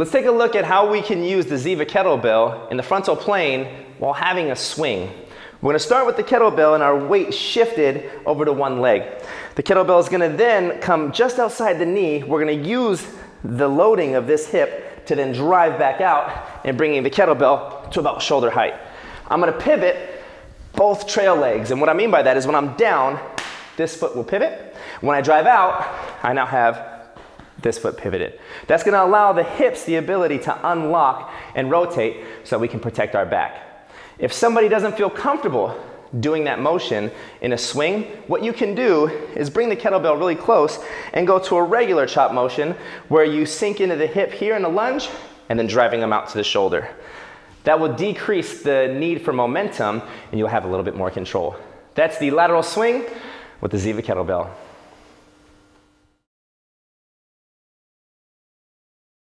Let's take a look at how we can use the Ziva kettlebell in the frontal plane while having a swing. We're gonna start with the kettlebell and our weight shifted over to one leg. The kettlebell is gonna then come just outside the knee. We're gonna use the loading of this hip to then drive back out and bringing the kettlebell to about shoulder height. I'm gonna pivot both trail legs. And what I mean by that is when I'm down, this foot will pivot. When I drive out, I now have this foot pivoted. That's gonna allow the hips the ability to unlock and rotate so we can protect our back. If somebody doesn't feel comfortable doing that motion in a swing, what you can do is bring the kettlebell really close and go to a regular chop motion where you sink into the hip here in the lunge and then driving them out to the shoulder. That will decrease the need for momentum and you'll have a little bit more control. That's the lateral swing with the Ziva kettlebell.